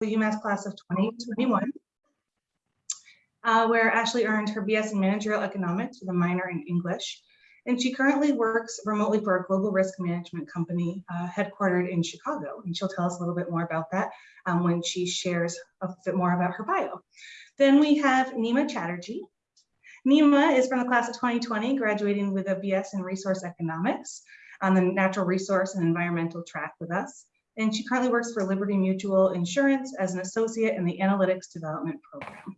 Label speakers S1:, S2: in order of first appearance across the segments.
S1: the UMass class of 2021, uh, where Ashley earned her BS in Managerial Economics with a minor in English. And she currently works remotely for a global risk management company uh, headquartered in Chicago. And she'll tell us a little bit more about that um, when she shares a bit more about her bio. Then we have Nima Chatterjee. Nima is from the class of 2020, graduating with a BS in Resource Economics on the Natural Resource and Environmental track with us. And she currently works for Liberty Mutual Insurance as an associate in the Analytics Development Program.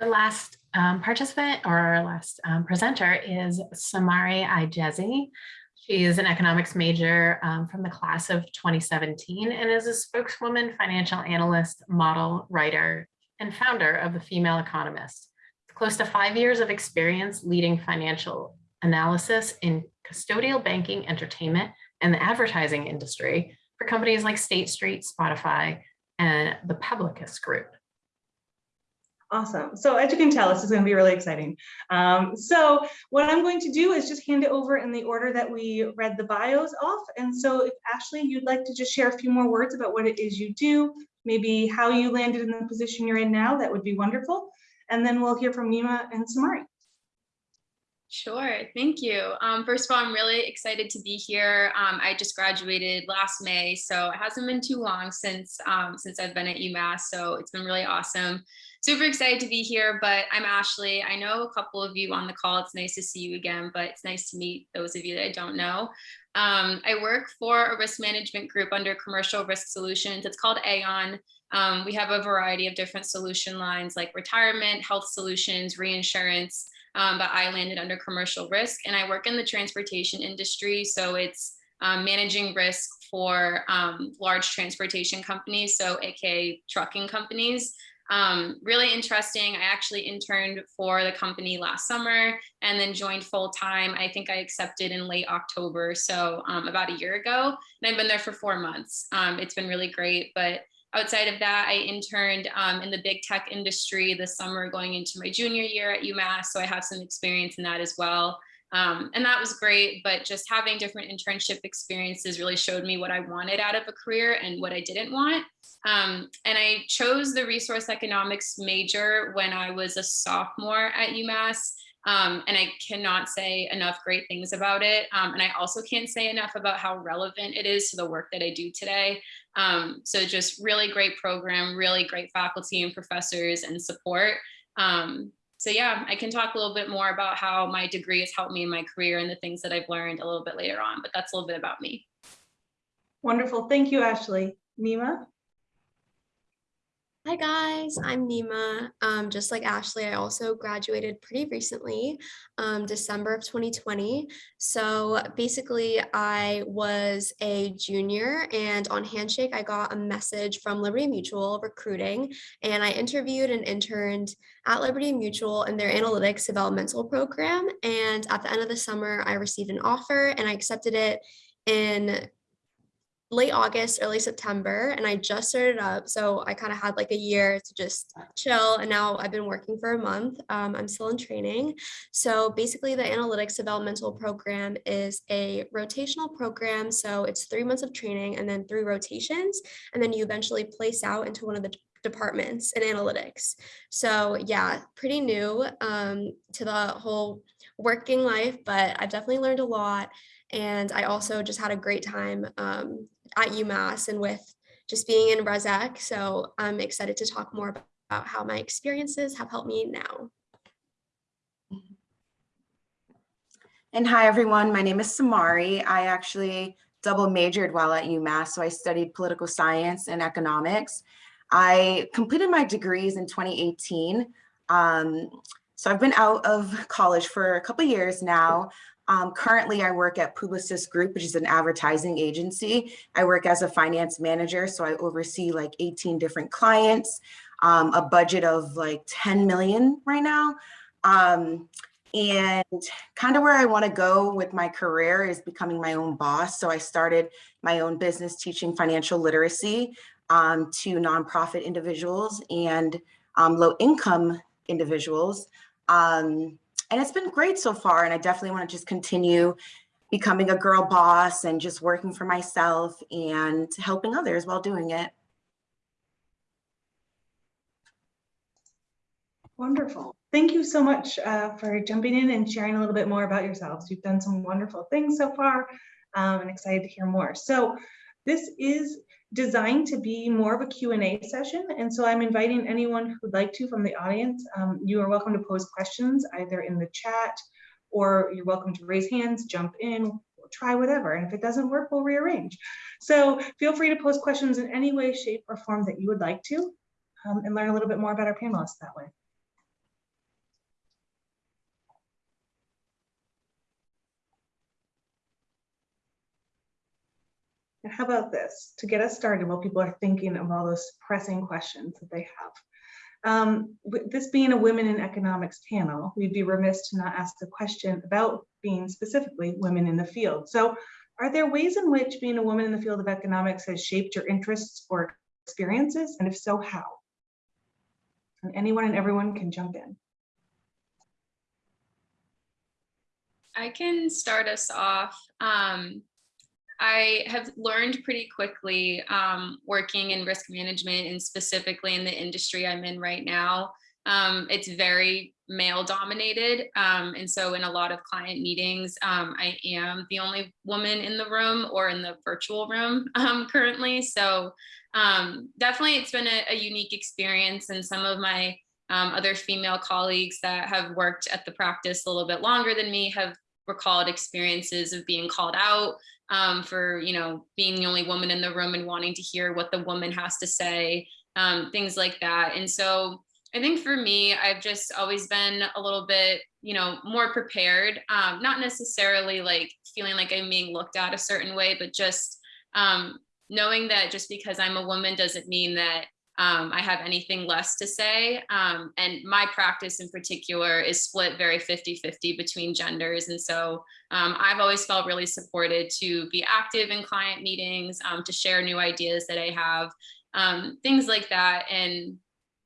S2: Our last um, participant or our last um, presenter is Samari Ijezi. She is an economics major um, from the class of 2017 and is a spokeswoman, financial analyst, model, writer, and founder of The Female Economist. With Close to five years of experience leading financial analysis in custodial banking, entertainment, and the advertising industry for companies like State Street, Spotify, and the Publicis Group.
S1: Awesome. So as you can tell, this is going to be really exciting. Um, so what I'm going to do is just hand it over in the order that we read the bios off. And so if Ashley, you'd like to just share a few more words about what it is you do, maybe how you landed in the position you're in now, that would be wonderful. And then we'll hear from Nima and Samari.
S3: Sure, thank you. Um, first of all, I'm really excited to be here. Um, I just graduated last May, so it hasn't been too long since um, since I've been at UMass, so it's been really awesome. Super excited to be here, but I'm Ashley. I know a couple of you on the call. It's nice to see you again, but it's nice to meet those of you that I don't know. Um, I work for a risk management group under Commercial Risk Solutions. It's called Aon. Um, we have a variety of different solution lines like retirement, health solutions, reinsurance, um, but I landed under commercial risk and I work in the transportation industry. So it's um, managing risk for um, large transportation companies, so AKA trucking companies. Um, really interesting. I actually interned for the company last summer and then joined full time. I think I accepted in late October, so um, about a year ago. And I've been there for four months. Um, it's been really great, but Outside of that, I interned um, in the big tech industry this summer going into my junior year at UMass. So I have some experience in that as well. Um, and that was great, but just having different internship experiences really showed me what I wanted out of a career and what I didn't want. Um, and I chose the resource economics major when I was a sophomore at UMass. Um, and I cannot say enough great things about it. Um, and I also can't say enough about how relevant it is to the work that I do today. Um, so just really great program, really great faculty and professors and support. Um, so yeah, I can talk a little bit more about how my degree has helped me in my career and the things that I've learned a little bit later on, but that's a little bit about me.
S1: Wonderful. Thank you, Ashley. Nima?
S4: Hi guys, I'm Nima. Um, just like Ashley, I also graduated pretty recently, um, December of 2020. So basically I was a junior and on Handshake, I got a message from Liberty Mutual recruiting and I interviewed and interned at Liberty Mutual in their analytics developmental program. And at the end of the summer, I received an offer and I accepted it in late August, early September, and I just started up. So I kind of had like a year to just chill. And now I've been working for a month. Um, I'm still in training. So basically the analytics developmental program is a rotational program. So it's three months of training and then three rotations. And then you eventually place out into one of the departments in analytics. So yeah, pretty new um, to the whole working life, but I've definitely learned a lot. And I also just had a great time um, at UMass and with just being in ResEc. So I'm excited to talk more about how my experiences have helped me now.
S5: And hi, everyone. My name is Samari. I actually double majored while at UMass. So I studied political science and economics. I completed my degrees in 2018. Um, so I've been out of college for a couple years now. Um, currently, I work at Publicis Group, which is an advertising agency. I work as a finance manager, so I oversee like 18 different clients, um, a budget of like 10 million right now. Um, and kind of where I want to go with my career is becoming my own boss. So I started my own business teaching financial literacy um, to nonprofit individuals and um, low income individuals. Um, and it's been great so far. And I definitely want to just continue becoming a girl boss and just working for myself and helping others while doing it.
S1: Wonderful. Thank you so much uh, for jumping in and sharing a little bit more about yourselves. You've done some wonderful things so far um, and excited to hear more. So this is designed to be more of a Q&A session. And so I'm inviting anyone who'd like to from the audience. Um, you are welcome to pose questions either in the chat or you're welcome to raise hands, jump in, try whatever. And if it doesn't work, we'll rearrange. So feel free to pose questions in any way, shape, or form that you would like to um, and learn a little bit more about our panelists that way. And how about this, to get us started while people are thinking of all those pressing questions that they have. Um, this being a women in economics panel, we'd be remiss to not ask the question about being specifically women in the field. So are there ways in which being a woman in the field of economics has shaped your interests or experiences? And if so, how? And anyone and everyone can jump in.
S3: I can start us off. Um, I have learned pretty quickly um, working in risk management and specifically in the industry I'm in right now. Um, it's very male dominated. Um, and so in a lot of client meetings, um, I am the only woman in the room or in the virtual room um, currently. So um, definitely it's been a, a, unique experience and some of my other female colleagues that have worked at the practice a little bit longer than me have recalled experiences of being called out um, for, you know, being the only woman in the room and wanting to hear what the woman has to say, um, things like that. And so I think for me, I've just always been a little bit, you know, more prepared, um, not necessarily like feeling like I'm being looked at a certain way, but just um, knowing that just because I'm a woman doesn't mean that um, I have anything less to say. Um, and my practice in particular is split very 50-50 between genders. And so um, I've always felt really supported to be active in client meetings, um, to share new ideas that I have, um, things like that. And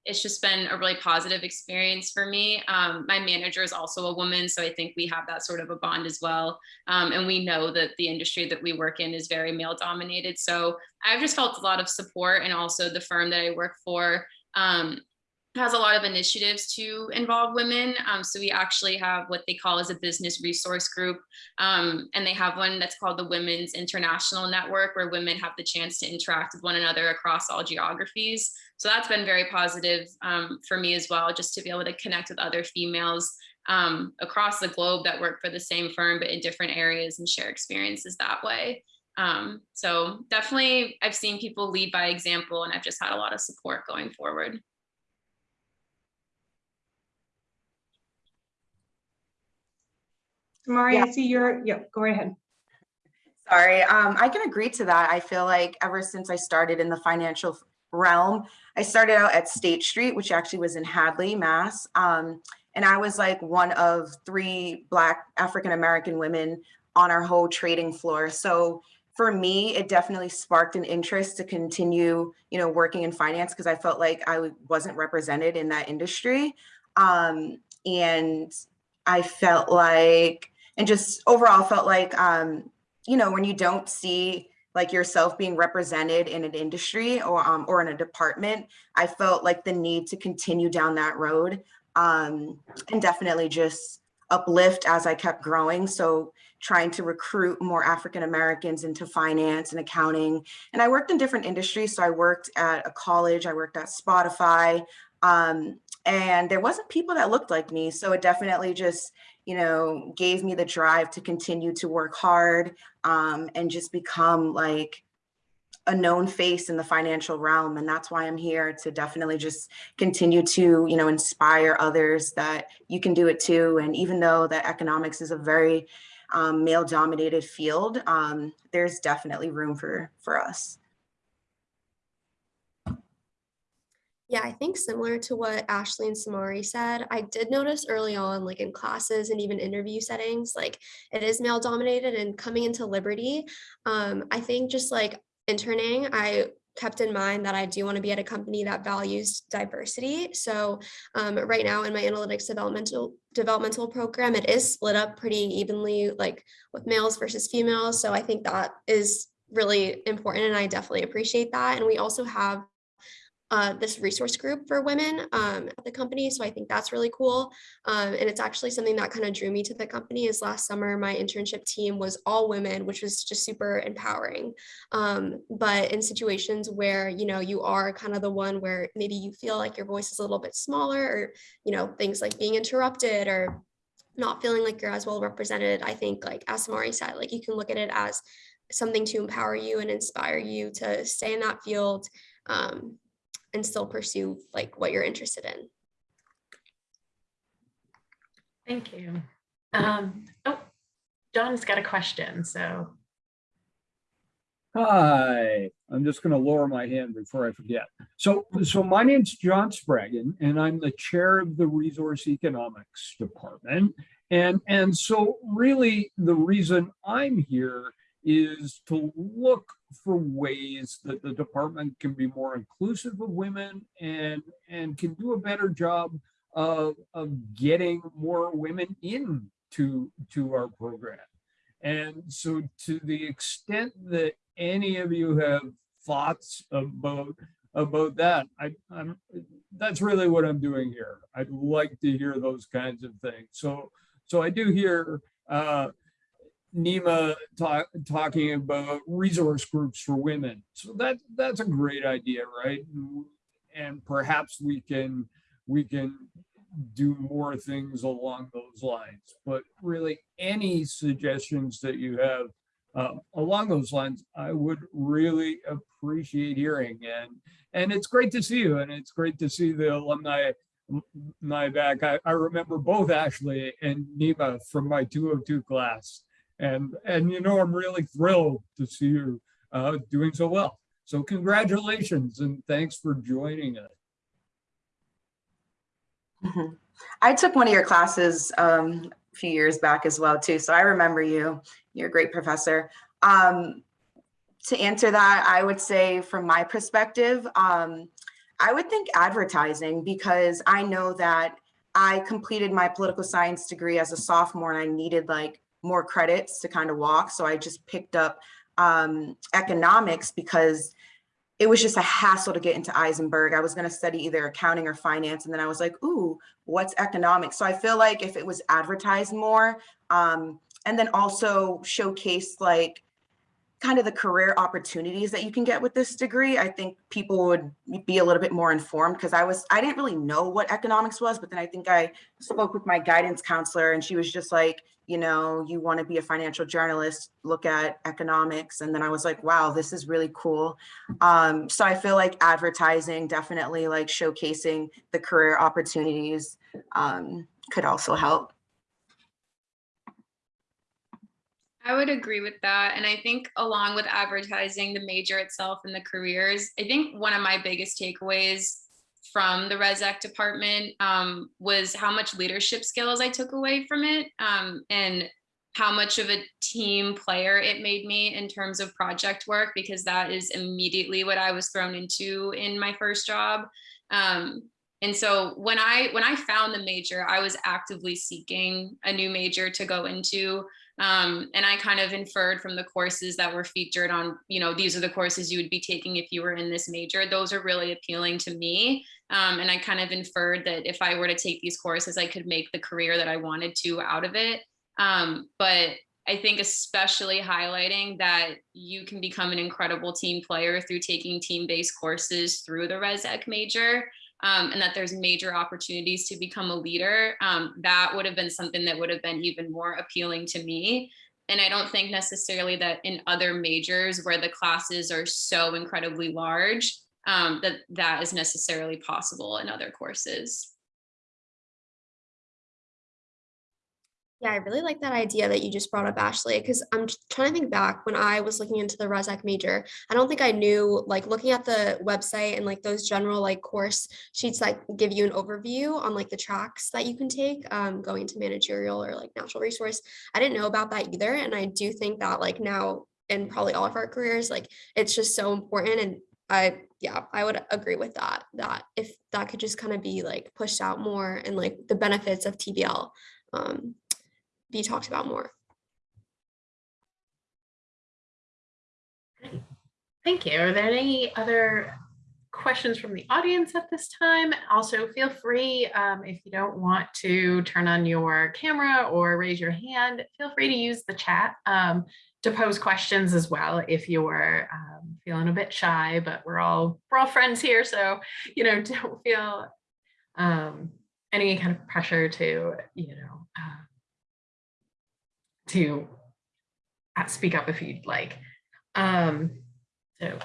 S3: it's just been a really positive experience for me. Um, my manager is also a woman, so I think we have that sort of a bond as well. Um, and we know that the industry that we work in is very male dominated. So I've just felt a lot of support and also the firm that I work for um, has a lot of initiatives to involve women. Um, so we actually have what they call as a business resource group. Um, and they have one that's called the Women's International Network where women have the chance to interact with one another across all geographies. So that's been very positive um, for me as well, just to be able to connect with other females um, across the globe that work for the same firm, but in different areas and share experiences that way. Um, so definitely I've seen people lead by example and I've just had a lot of support going forward.
S1: Mari,
S5: Yeah.
S1: I see you're, yeah, go right ahead.
S5: Sorry, um, I can agree to that. I feel like ever since I started in the financial realm, I started out at State Street, which actually was in Hadley, Mass. Um, and I was like one of three Black African-American women on our whole trading floor. So for me, it definitely sparked an interest to continue, you know, working in finance because I felt like I wasn't represented in that industry. Um, and I felt like and just overall felt like, um, you know, when you don't see like yourself being represented in an industry or, um, or in a department, I felt like the need to continue down that road um, and definitely just uplift as I kept growing. So trying to recruit more African Americans into finance and accounting. And I worked in different industries. So I worked at a college, I worked at Spotify, um, and there wasn't people that looked like me. So it definitely just you know, gave me the drive to continue to work hard um, and just become like a known face in the financial realm. And that's why I'm here to definitely just continue to, you know, inspire others that you can do it too. And even though that economics is a very um, male dominated field, um, there's definitely room for, for us.
S4: Yeah, I think similar to what Ashley and Samari said, I did notice early on, like in classes and even interview settings, like it is male dominated and coming into Liberty. Um, I think just like interning, I kept in mind that I do want to be at a company that values diversity. So um, right now in my analytics developmental developmental program, it is split up pretty evenly, like with males versus females. So I think that is really important, and I definitely appreciate that. And we also have uh, this resource group for women um, at the company. So I think that's really cool. Um, and it's actually something that kind of drew me to the company is last summer, my internship team was all women, which was just super empowering. Um, but in situations where, you know, you are kind of the one where maybe you feel like your voice is a little bit smaller or, you know, things like being interrupted or not feeling like you're as well represented, I think like as Samari said, like you can look at it as something to empower you and inspire you to stay in that field um, and still pursue like what you're interested in.
S2: Thank you. Um, oh, John's got a question, so.
S6: Hi, I'm just going to lower my hand before I forget. So, so my name's John Spraggon, and I'm the chair of the Resource Economics Department. And, and so really the reason I'm here is to look for ways that the department can be more inclusive of women and, and can do a better job of, of getting more women into to our program. And so to the extent that any of you have thoughts about about that, I, I'm that's really what I'm doing here. I'd like to hear those kinds of things. So so I do hear uh, Nima talk, talking about resource groups for women. So that that's a great idea, right? And perhaps we can we can do more things along those lines. But really, any suggestions that you have uh, along those lines, I would really appreciate hearing. And and it's great to see you, and it's great to see the alumni my back. I, I remember both Ashley and Nima from my 202 class. And, and you know, I'm really thrilled to see you uh, doing so well. So congratulations and thanks for joining us.
S5: Mhm. I took one of your classes um, a few years back as well too, so I remember you. You're a great professor. Um, to answer that, I would say from my perspective, um, I would think advertising because I know that I completed my political science degree as a sophomore and I needed like more credits to kind of walk. So I just picked up um, economics because it was just a hassle to get into Isenberg. I was going to study either accounting or finance. And then I was like, ooh, what's economics? So I feel like if it was advertised more um, and then also showcase like kind of the career opportunities that you can get with this degree, I think people would be a little bit more informed because I was, I didn't really know what economics was, but then I think I spoke with my guidance counselor and she was just like, you know, you want to be a financial journalist, look at economics. And then I was like, wow, this is really cool. Um, so I feel like advertising, definitely like showcasing the career opportunities um, could also help.
S3: I would agree with that. And I think along with advertising, the major itself and the careers, I think one of my biggest takeaways from the Res ResEc department um, was how much leadership skills I took away from it um, and how much of a team player it made me in terms of project work, because that is immediately what I was thrown into in my first job. Um, and so when I when I found the major, I was actively seeking a new major to go into. Um, and I kind of inferred from the courses that were featured on, you know, these are the courses you would be taking if you were in this major. Those are really appealing to me. Um, and I kind of inferred that if I were to take these courses, I could make the career that I wanted to out of it. Um, but I think especially highlighting that you can become an incredible team player through taking team-based courses through the ResEc major um, and that there's major opportunities to become a leader, um, that would have been something that would have been even more appealing to me. And I don't think necessarily that in other majors where the classes are so incredibly large, um, that that is necessarily possible in other courses.
S4: Yeah, I really like that idea that you just brought up, Ashley, because I'm trying to think back when I was looking into the ResEc major. I don't think I knew, like looking at the website and like those general like course sheets that give you an overview on like the tracks that you can take um, going to managerial or like natural resource. I didn't know about that either. And I do think that like now in probably all of our careers, like it's just so important and I, yeah, I would agree with that, that if that could just kind of be like pushed out more and like the benefits of TBL um, be talked about more.
S2: Thank you. Are there any other questions from the audience at this time? Also, feel free, um, if you don't want to turn on your camera or raise your hand, feel free to use the chat um, to pose questions as well if you're um, feeling a bit shy, but we're all we're all friends here, so you know don't feel um, any kind of pressure to you know uh, to uh, speak up if you'd like. Um, so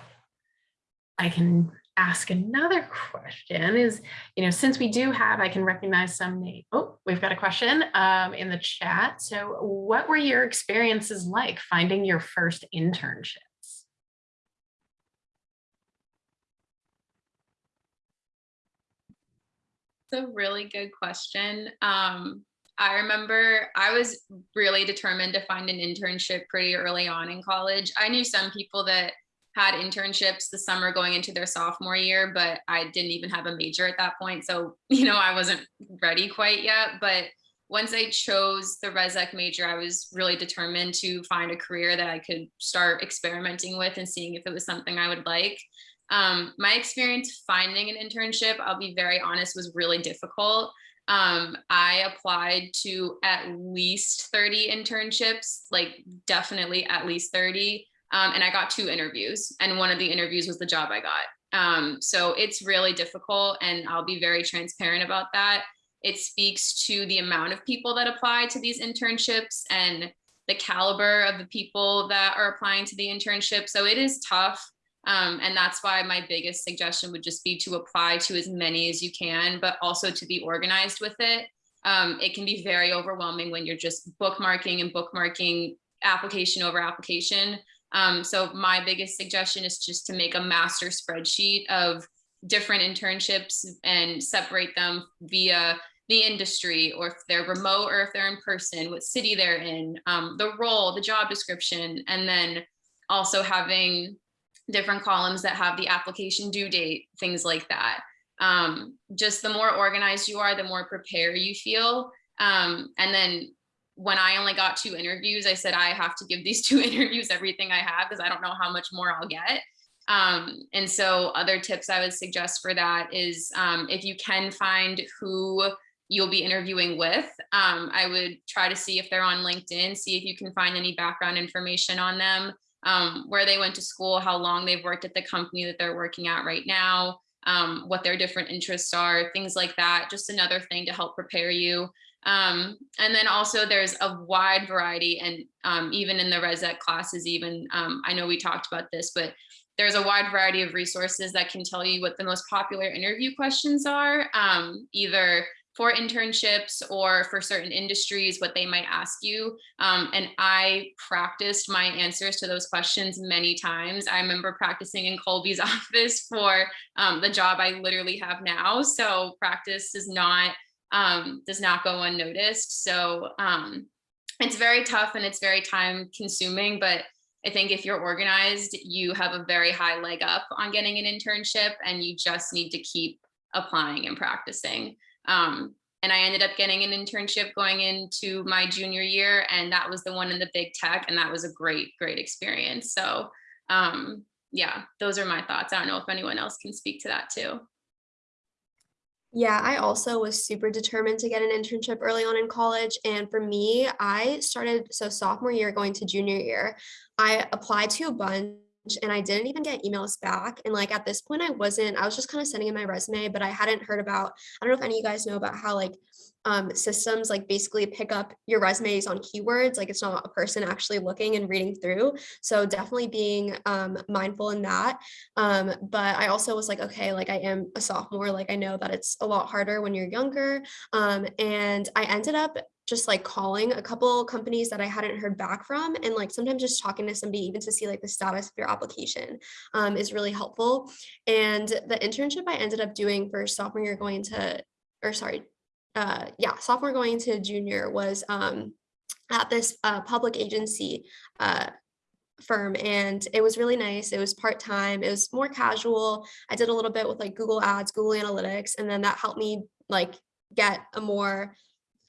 S2: I can ask another question is, you know, since we do have, I can recognize some name. Oh, we've got a question um, in the chat. So what were your experiences like finding your first internships?
S3: It's a really good question. Um, I remember I was really determined to find an internship pretty early on in college. I knew some people that had internships the summer going into their sophomore year, but I didn't even have a major at that point. So, you know, I wasn't ready quite yet. But once I chose the ResEc major, I was really determined to find a career that I could start experimenting with and seeing if it was something I would like. Um, my experience finding an internship, I'll be very honest, was really difficult. Um, I applied to at least 30 internships, like definitely at least 30. Um, and I got two interviews and one of the interviews was the job I got. Um, so it's really difficult and I'll be very transparent about that. It speaks to the amount of people that apply to these internships and the caliber of the people that are applying to the internship. So it is tough. Um, and that's why my biggest suggestion would just be to apply to as many as you can, but also to be organized with it. Um, it can be very overwhelming when you're just bookmarking and bookmarking application over application. Um, so my biggest suggestion is just to make a master spreadsheet of different internships and separate them via the industry or if they're remote or if they're in person, what city they're in, um, the role, the job description, and then also having different columns that have the application due date, things like that. Um, just the more organized you are, the more prepared you feel. Um, and then when I only got two interviews, I said, I have to give these two interviews everything I have because I don't know how much more I'll get. Um, and so other tips I would suggest for that is um, if you can find who you'll be interviewing with, um, I would try to see if they're on LinkedIn, see if you can find any background information on them, um, where they went to school, how long they've worked at the company that they're working at right now, um, what their different interests are, things like that. Just another thing to help prepare you. Um, and then also there's a wide variety and um, even in the ResEc classes, even um, I know we talked about this, but there's a wide variety of resources that can tell you what the most popular interview questions are, um, either for internships or for certain industries, what they might ask you. Um, and I practiced my answers to those questions many times. I remember practicing in Colby's office for um, the job I literally have now. So practice is not um, does not go unnoticed. So um, it's very tough and it's very time consuming, but I think if you're organized, you have a very high leg up on getting an internship and you just need to keep applying and practicing. Um, and I ended up getting an internship going into my junior year and that was the one in the big tech and that was a great, great experience. So um, yeah, those are my thoughts. I don't know if anyone else can speak to that too.
S4: Yeah, I also was super determined to get an internship early on in college. And for me, I started, so sophomore year going to junior year, I applied to a bunch and I didn't even get emails back. And like at this point, I wasn't, I was just kind of sending in my resume, but I hadn't heard about, I don't know if any of you guys know about how like um, systems like basically pick up your resumes on keywords, like it's not a person actually looking and reading through. So definitely being um, mindful in that. Um, but I also was like, okay, like I am a sophomore, like I know that it's a lot harder when you're younger. Um, and I ended up just like calling a couple companies that I hadn't heard back from and like sometimes just talking to somebody even to see like the status of your application um, is really helpful. And the internship I ended up doing for sophomore year going to, or sorry, uh, yeah, sophomore going to junior was um, at this uh, public agency uh, firm and it was really nice. It was part-time. It was more casual. I did a little bit with like Google Ads, Google Analytics, and then that helped me like get a more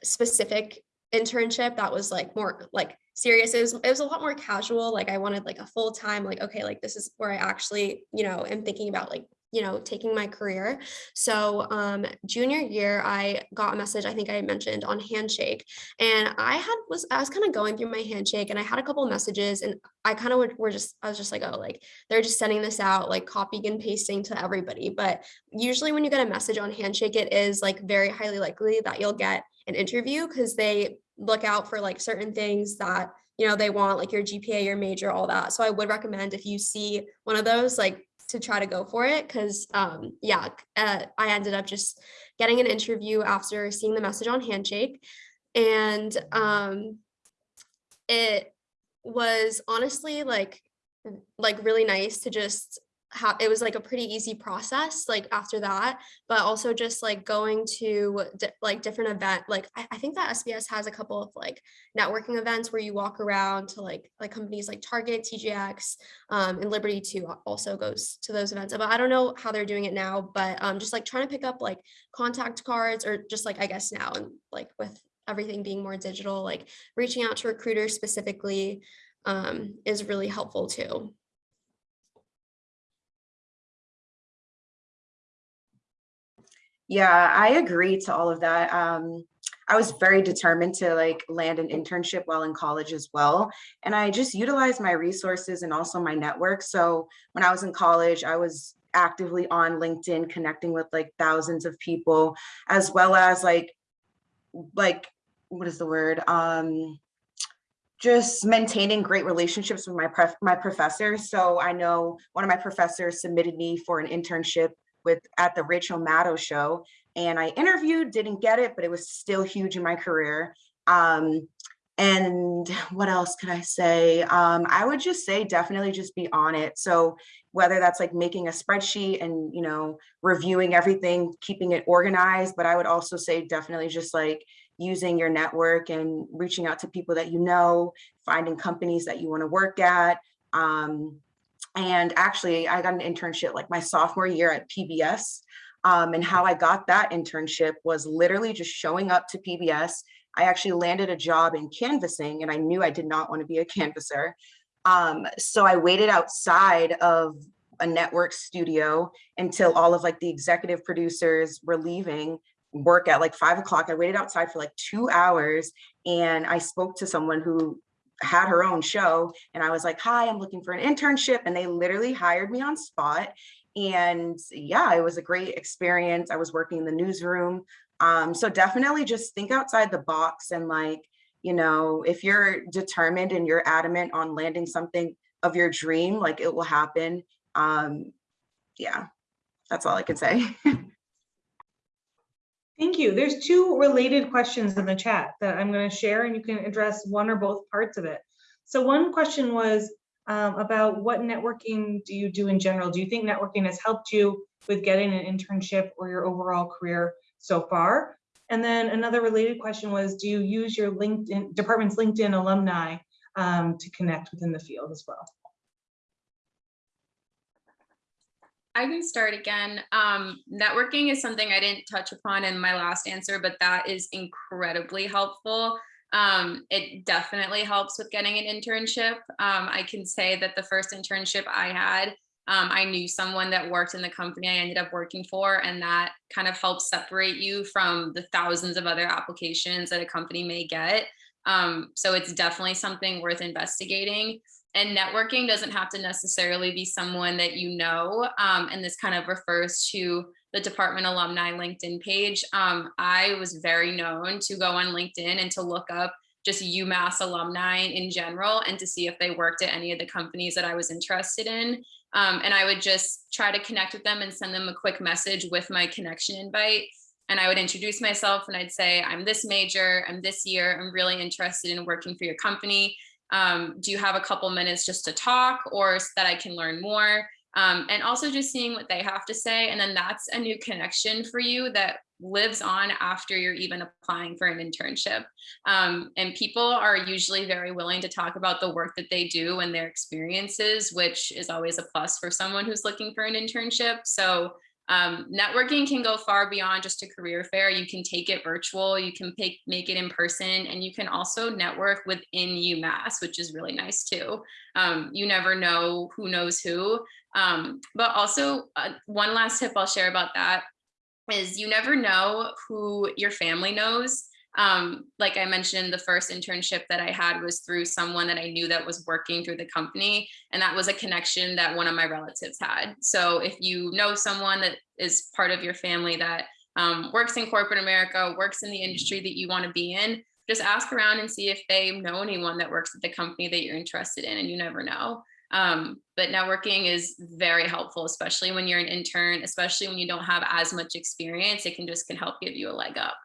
S4: specific internship that was like more like serious. It was it was a lot more casual. Like I wanted like a full-time, like, okay, like this is where I actually, you know, am thinking about like you know, taking my career. So um, junior year, I got a message, I think I mentioned on Handshake. And I had was I was kind of going through my handshake and I had a couple messages and I kind of were just I was just like, oh, like they're just sending this out, like copying and pasting to everybody. But usually when you get a message on Handshake, it is like very highly likely that you'll get an interview because they look out for like certain things that you know they want like your GPA, your major, all that. So I would recommend if you see one of those, like to try to go for it because um yeah uh, i ended up just getting an interview after seeing the message on handshake and um it was honestly like like really nice to just have it was like a pretty easy process like after that but also just like going to di- like different event like I, I think that sbs has a couple of like networking events where you walk around to like like companies like target TJX um, and liberty too also goes to those events but i don't know how they're doing it now but um, just like trying to pick up like contact cards or just like i guess now and like with everything being more digital like reaching out to recruiters specifically um, is really helpful too
S5: Yeah, I agree to all of that. Um, I was very determined to like land an internship while in college as well. And I just utilized my resources and also my network. So when I was in college, I was actively on LinkedIn connecting with like thousands of people, as well as like, like, what is the word? Um, just maintaining great relationships with my my professors. So I know one of my professors submitted me for an internship with at the Rachel Maddow show. And I interviewed, didn't get it, but it was still huge in my career. Um, and what else could I say? Um, I would just say definitely just be on it. So whether that's like making a spreadsheet and you know reviewing everything, keeping it organized, but I would also say definitely just like using your network and reaching out to people that you know, finding companies that you want to work at. Um, and actually, I got an internship like my sophomore year at PBS. Um, and how I got that internship was literally just showing up to PBS. I actually landed a job in canvassing, and I knew I did not want to be a canvasser. Um, so I waited outside of a network studio until all of like the executive producers were leaving work at like five o'clock. I waited outside for like two hours and I spoke to someone who had her own show and I was like, hi, I'm looking for an internship. And they literally hired me on spot. And yeah, it was a great experience. I was working in the newsroom. Um, so definitely just think outside the box and like, you know, if you're determined and you're adamant on landing something of your dream, like it will happen. Um, yeah, that's all I can say.
S1: Thank you. There's two related questions in the chat that I'm going to share and you can address one or both parts of it. So one question was um, about what networking do you do in general? Do you think networking has helped you with getting an internship or your overall career so far? And then another related question was, do you use your LinkedIn department's LinkedIn alumni um, to connect within the field as well?
S3: I can start again. Um, networking is something I didn't touch upon in my last answer, but that is incredibly helpful. Um, it definitely helps with getting an internship. Um, I can say that the first internship I had, um, I knew someone that worked in the company I ended up working for, and that kind of helps separate you from the thousands of other applications that a company may get. Um, so it's definitely something worth investigating and networking doesn't have to necessarily be someone that you know. Um, and this kind of refers to the department alumni LinkedIn page. Um, I was very known to go on LinkedIn and to look up just UMass alumni in general and to see if they worked at any of the companies that I was interested in. Um, and I would just try to connect with them and send them a quick message with my connection invite. And I would introduce myself and I'd say, I'm this major, I'm this year, I'm really interested in working for your company um, do you have a couple minutes just to talk or so that I can learn more? um, and also just seeing what they have to say. And then that's a new connection for you that lives on after you're even applying for an internship. Um, and people are usually very willing to talk about the work that they do and their experiences, which is always a plus for someone who's looking for an internship. So um, networking can go far beyond just a career fair. You can take it virtual, you can make, make it in person, and you can also network within UMass, which is really nice too. Um, you never know who knows who. Um, but also uh, one last tip I'll share about that is you never know who your family knows. Um, like I mentioned, the first internship that I had was through someone that I knew that was working through the company. And that was a connection that one of my relatives had. So if you know someone that is part of your family that um, works in corporate America, works in the industry that you want to be in, just ask around and see if they know anyone that works at the company that you're interested in and you never know. Um, but networking is very helpful, especially when you're an intern, especially when you don't have as much experience, it can just can help give you a leg up.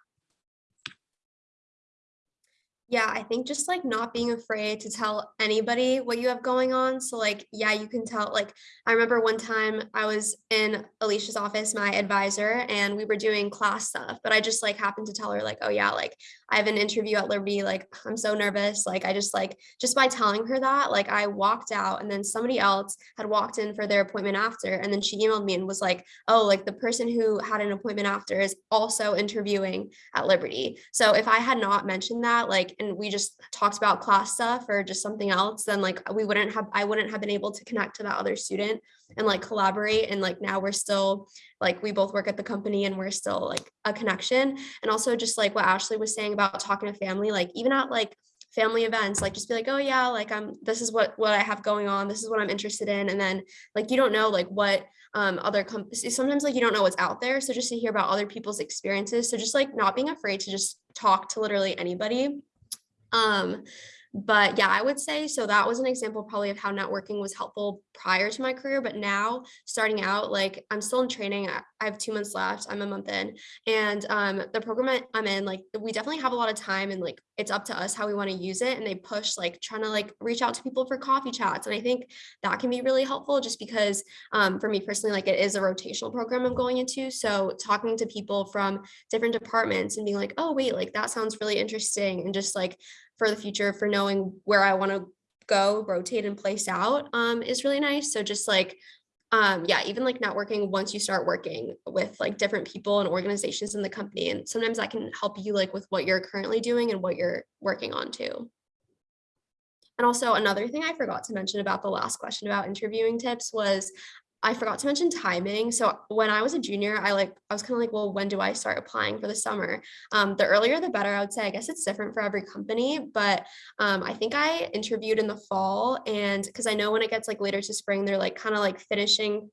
S4: Yeah, I think just like not being afraid to tell anybody what you have going on. So like, yeah, you can tell, like, I remember one time I was in Alicia's office, my advisor, and we were doing class stuff, but I just like happened to tell her like, oh yeah, like I have an interview at Liberty, like I'm so nervous. Like I just like, just by telling her that, like I walked out and then somebody else had walked in for their appointment after. And then she emailed me and was like, oh, like the person who had an appointment after is also interviewing at Liberty. So if I had not mentioned that, like, and we just talked about class stuff or just something else, then like we wouldn't have, I wouldn't have been able to connect to that other student and like collaborate. And like now we're still like we both work at the company and we're still like a connection. And also just like what Ashley was saying about talking to family, like even at like family events like just be like oh yeah like i'm this is what what i have going on this is what i'm interested in and then like you don't know like what um other companies sometimes like you don't know what's out there so just to hear about other people's experiences so just like not being afraid to just talk to literally anybody um, but yeah, I would say so that was an example probably of how networking was helpful prior to my career. But now starting out, like I'm still in training. I have two months left. I'm a month in. And um, the program I'm in, like we definitely have a lot of time and like it's up to us how we want to use it. And they push like trying to like reach out to people for coffee chats. And I think that can be really helpful just because um, for me personally, like it is a rotational program I'm going into. So talking to people from different departments and being like, oh, wait, like that sounds really interesting. And just like for the future for knowing where I want to go, rotate and place out um, is really nice. So just like, um, yeah, even like networking once you start working with like different people and organizations in the company. And sometimes that can help you like with what you're currently doing and what you're working on too. And also another thing I forgot to mention about the last question about interviewing tips was I forgot to mention timing. So when I was a junior, I like I was kind of like, well, when do I start applying for the summer? Um, the earlier the better, I would say. I guess it's different for every company, but um, I think I interviewed in the fall, and because I know when it gets like later to spring, they're like kind of like finishing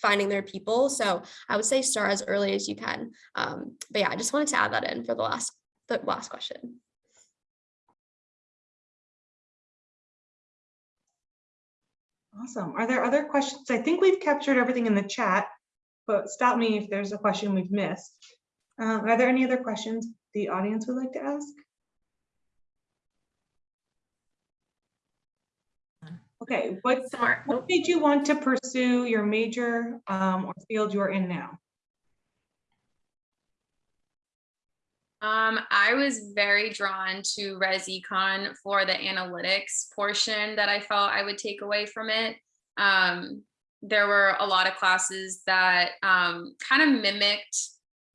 S4: finding their people. So I would say start as early as you can. Um, but yeah, I just wanted to add that in for the last the last question.
S1: Awesome. Are there other questions? I think we've captured everything in the chat, but stop me if there's a question we've missed. Um, are there any other questions the audience would like to ask? Okay, what, what made you want to pursue your major um, or field you're in now?
S3: Um, I was very drawn to Res Econ for the analytics portion that I felt I would take away from it. Um, there were a lot of classes that um, kind of mimicked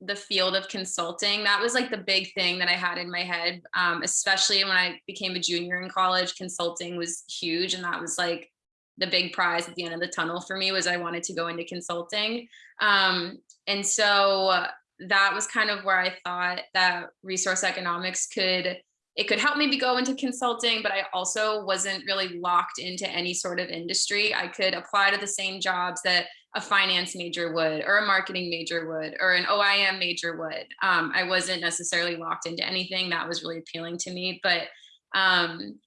S3: the field of consulting. That was like the big thing that I had in my head, um, especially when I became a junior in college, consulting was huge. And that was like the big prize at the end of the tunnel for me was I wanted to go into consulting. Um, and so that was kind of where I thought that resource economics could it could help me go into consulting, but I also wasn't really locked into any sort of industry. I could apply to the same jobs that a finance major would, or a marketing major would, or an OIM major would. Um, I wasn't necessarily locked into anything that was really appealing to me, but um,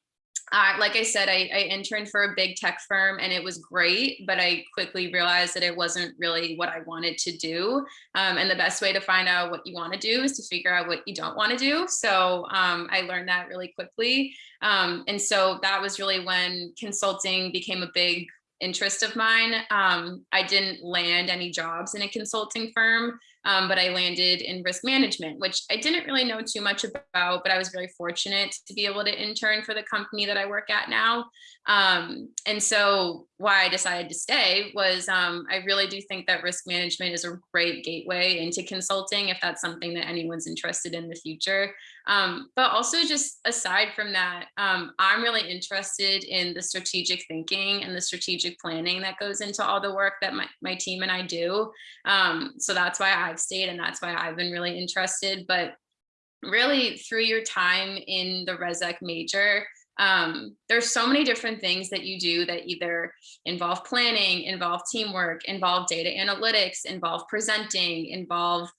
S3: uh, like I said, I, I, interned for a big tech firm and it was great, but I quickly realized that it wasn't really what I wanted to do. Um, and the best way to find out what you want to do is to figure out what you don't want to do. So um, I learned that really quickly. Um, and so that was really when consulting became a big interest of mine. Um, I didn't land any jobs in a consulting firm, um, but I landed in risk management, which I didn't really know too much about, but I was very fortunate to be able to intern for the company that I work at now. Um, and so why I decided to stay was um, I really do think that risk management is a great gateway into consulting if that's something that anyone's interested in the future. Um, but also just aside from that, um, I'm really interested in the strategic thinking and the strategic planning that goes into all the work that my, my team and I do. Um, so that's why I've stayed and that's why I've been really interested. But really through your time in the ResEc major, um, there's so many different things that you do that either involve planning, involve teamwork, involve data analytics, involve presenting, involve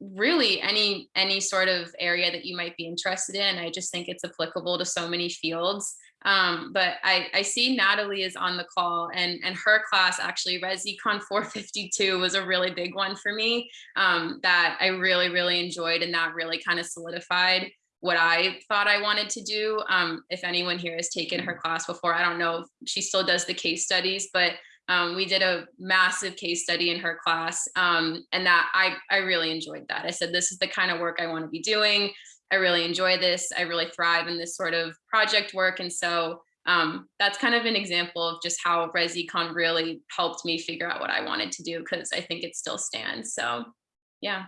S3: really any any sort of area that you might be interested in. I just think it's applicable to so many fields. Um, but I, I see Natalie is on the call and, and her class actually ResEcon 452 was a really big one for me um, that I really, really enjoyed and that really kind of solidified what I thought I wanted to do. Um, if anyone here has taken her class before, I don't know if she still does the case studies, but um, we did a massive case study in her class um, and that I, I really enjoyed that. I said, this is the kind of work I want to be doing. I really enjoy this. I really thrive in this sort of project work. And so um, that's kind of an example of just how ResEcon really helped me figure out what I wanted to do because I think it still stands. So yeah.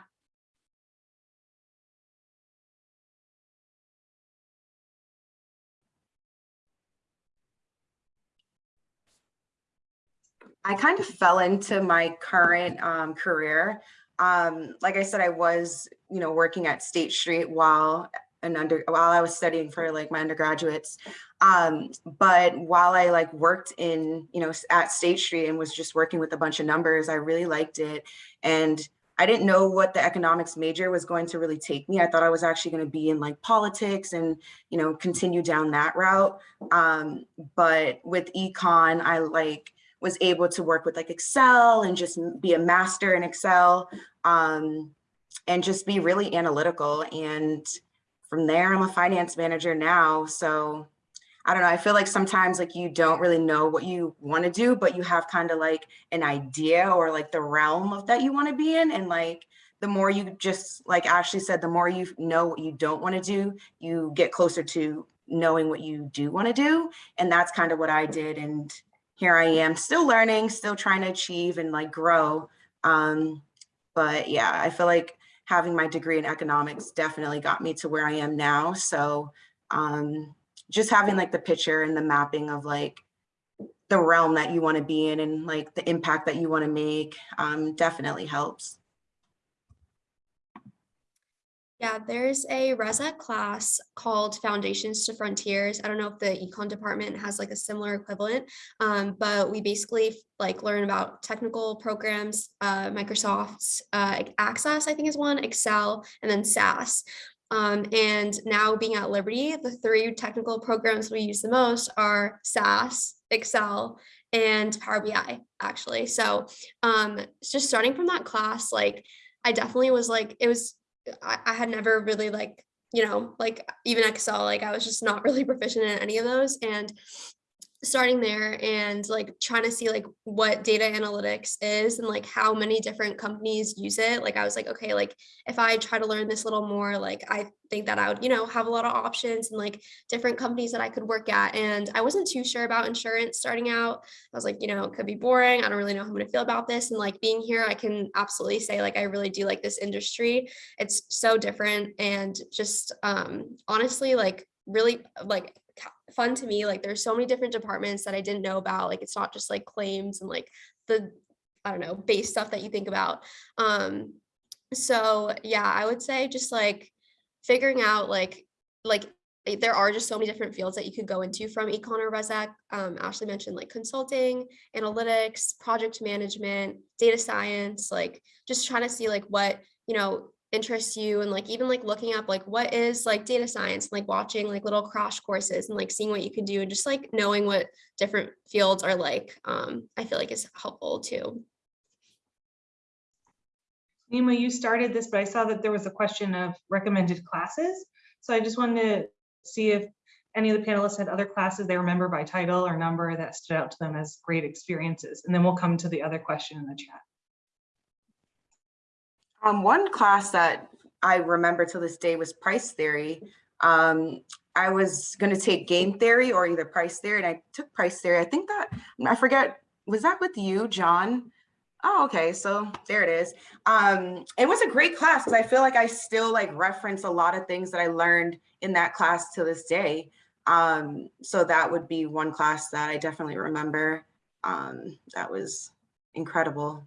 S5: I kind of fell into my current um, career. Um, like I said, I was, you know, working at State Street while an under while I was studying for like my undergraduates. Um, but while I like worked in, you know, at State Street and was just working with a bunch of numbers, I really liked it. And I didn't know what the economics major was going to really take me. I thought I was actually going to be in like politics and, you know, continue down that route. Um, but with econ, I like was able to work with like Excel and just be a master in Excel um, and just be really analytical. And from there, I'm a finance manager now. So I don't know, I feel like sometimes like you don't really know what you want to do, but you have kind of like an idea or like the realm of that you want to be in. And like the more you just like Ashley said, the more you know what you don't want to do, you get closer to knowing what you do want to do. And that's kind of what I did. And here I am still learning, still trying to achieve and like grow. Um, but yeah, I feel like having my degree in economics definitely got me to where I am now. So um, just having like the picture and the mapping of like the realm that you want to be in and like the impact that you want to make um, definitely helps.
S4: Yeah, there's a ResEc class called Foundations to Frontiers. I don't know if the econ department has like a similar equivalent, um, but we basically like learn about technical programs, uh, Microsoft's uh, Access, I think is one, Excel, and then SAS. Um, and now being at Liberty, the three technical programs we use the most are SAS, Excel, and Power BI, actually. So um, just starting from that class, like I definitely was like, it was I, I had never really like, you know, like even Excel, like I was just not really proficient in any of those. And starting there and like trying to see like what data analytics is and like how many different companies use it like i was like okay like if i try to learn this a little more like i think that i would you know have a lot of options and like different companies that i could work at. And i wasn't too sure about insurance starting out. I was like you know it could be boring. I don't really know how i'm going to feel about this. And like being here i can absolutely say like i really do like this industry. It's so different and just um honestly like really like fun to me. Like there's so many different departments that I didn't know about. Like it's not just like claims and like the, I don't know, base stuff that you think about. Um, so yeah, I would say just like figuring out like, like there are just so many different fields that you could go into from econ or ResEc. Um, Ashley mentioned like consulting, analytics, project management, data science, like just trying to see like what, you know, interests you and like even like looking up like what is like data science and like watching like little crash courses and like seeing what you can do and just like knowing what different fields are like um i feel like is helpful too
S1: Nima, you started this, but I saw that there was a question of recommended classes. So I just wanted to see if any of the panelists had other classes they remember by title or number that stood out to them as great experiences. And then we'll come to the other question in the chat.
S5: Um, one class that I remember to this day was price theory. Um, I was going to take game theory or either price theory, and I took price theory. I think that I forget was that with you, John? Oh, okay. So there it is. Um, it was a great class because I feel like I still like reference a lot of things that I learned in that class to this day. Um, so that would be one class that I definitely remember. Um, that was incredible.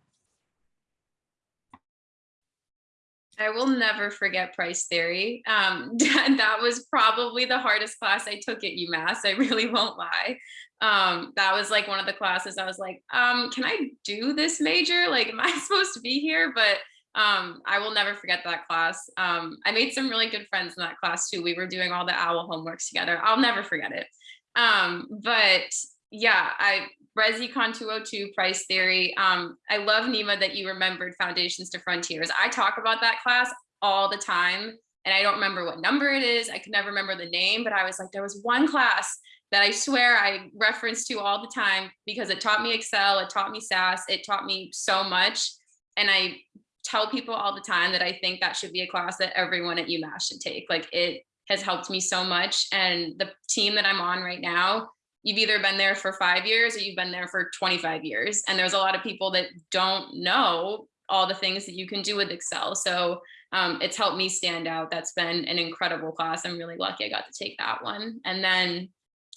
S3: I will never forget price theory. Um, that was probably the hardest class I took at UMass. I really won't lie. Um, that was like one of the classes I was like, um, can I do this major? Like, am I supposed to be here? But um, I will never forget that class. Um, I made some really good friends in that class too. We were doing all the OWL homeworks together. I'll never forget it. Um, but yeah, I ResEcon 202 price theory. Um, I love Nima that you remembered Foundations to Frontiers. I talk about that class all the time and I don't remember what number it is. I could never remember the name, but I was like, there was one class that I swear I reference to all the time because it taught me Excel, it taught me SAS, it taught me so much. And I tell people all the time that I think that should be a class that everyone at UMass should take. Like it has helped me so much. And the team that I'm on right now, you've either been there for five years or you've been there for 25 years. And there's a lot of people that don't know all the things that you can do with Excel. So um, it's helped me stand out. That's been an incredible class. I'm really lucky I got to take that one. And then,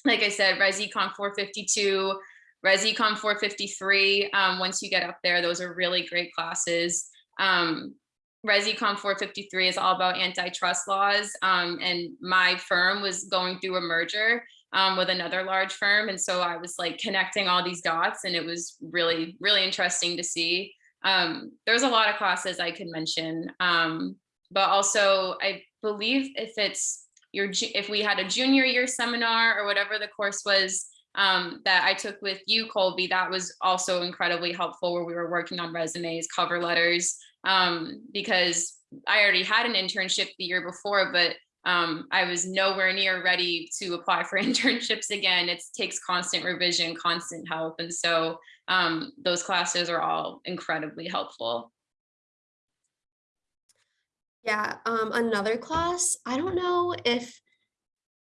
S3: like I said, ResEcon 452, ResEcon 453, um, once you get up there, those are really great classes. Um, ResEcon 453 is all about antitrust laws. Um, and my firm was going through a merger um, with another large firm. And so I was like connecting all these dots and it was really, really interesting to see. Um, there's a lot of classes I could mention, um, but also I believe if it's your, if we had a junior year seminar or whatever the course was um, that I took with you, Colby, that was also incredibly helpful where we were working on resumes, cover letters, um, because I already had an internship the year before, but um, I was nowhere near ready to apply for internships again. It takes constant revision, constant help. And so um, those classes are all incredibly helpful.
S4: Yeah, um, another class, I don't know if